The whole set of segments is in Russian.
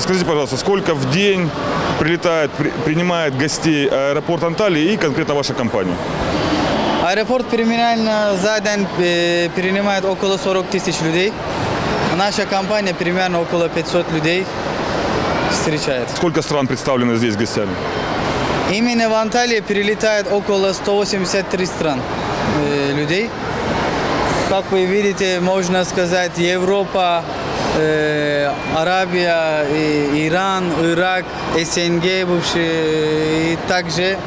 Скажите, пожалуйста, сколько в день прилетает, при- принимает гостей аэропорт Анталии и конкретно ваша компания? Аэропорт примерно за день э, принимает около 40 тысяч людей. Наша компания примерно около 500 людей встречает. Сколько стран представлено здесь гостями? Именно в Анталии прилетает около 183 стран э, людей. Как вы видите, можно сказать, Европа, э, Арабия, и Иран, Ирак, СНГ бывшие и также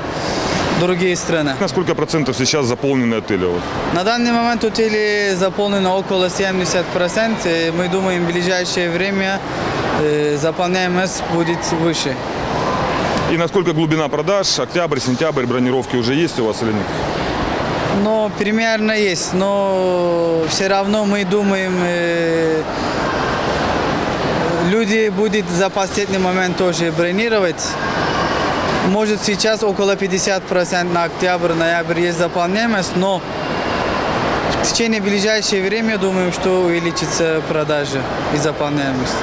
другие страны. На сколько процентов сейчас заполнены отели? На данный момент отели заполнено около 70%. Э, Мы думаем, в ближайшее время э, заполняемость будет выше. И насколько глубина продаж? Октябрь, сентябрь, бронировки уже есть у вас или нет? Но примерно есть, но все равно мы думаем, э, люди будут за последний момент тоже бронировать. Может сейчас около 50% на октябрь, ноябрь есть заполняемость, но в течение ближайшего времени думаем, что увеличится продажи и заполняемость.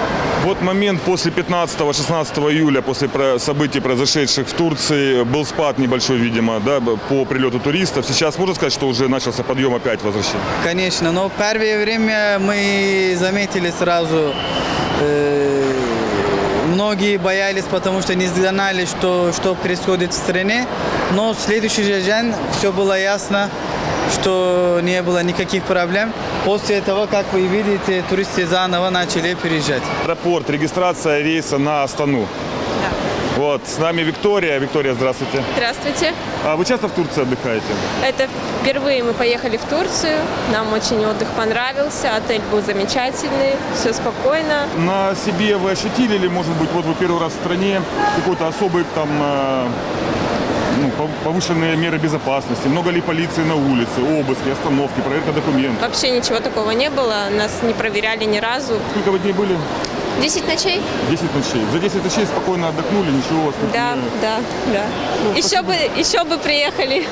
Вот момент после 15-16 июля, после событий, произошедших в Турции, был спад небольшой, видимо, да, по прилету туристов. Сейчас можно сказать, что уже начался подъем опять возвращения? Конечно, но первое время мы заметили сразу, э, многие боялись, потому что не знали, что, что происходит в стране, но в следующий же день все было ясно, что не было никаких проблем. После этого, как вы видите, туристы заново начали переезжать. Аэропорт, регистрация рейса на Астану. Вот, с нами Виктория. Виктория, здравствуйте. Здравствуйте. А вы часто в Турции отдыхаете? Это впервые мы поехали в Турцию. Нам очень отдых понравился. Отель был замечательный. Все спокойно. На себе вы ощутили или, может быть, вот вы первый раз в стране, какой-то особый там э, ну, пов- повышенные меры безопасности? Много ли полиции на улице, обыски, остановки, проверка документов? Вообще ничего такого не было. Нас не проверяли ни разу. Сколько вы дней были? 10 ночей? 10 ночей. За 10 ночей спокойно отдохнули, ничего у вас тут Да, не- да, да. Еще бы, еще бы приехали.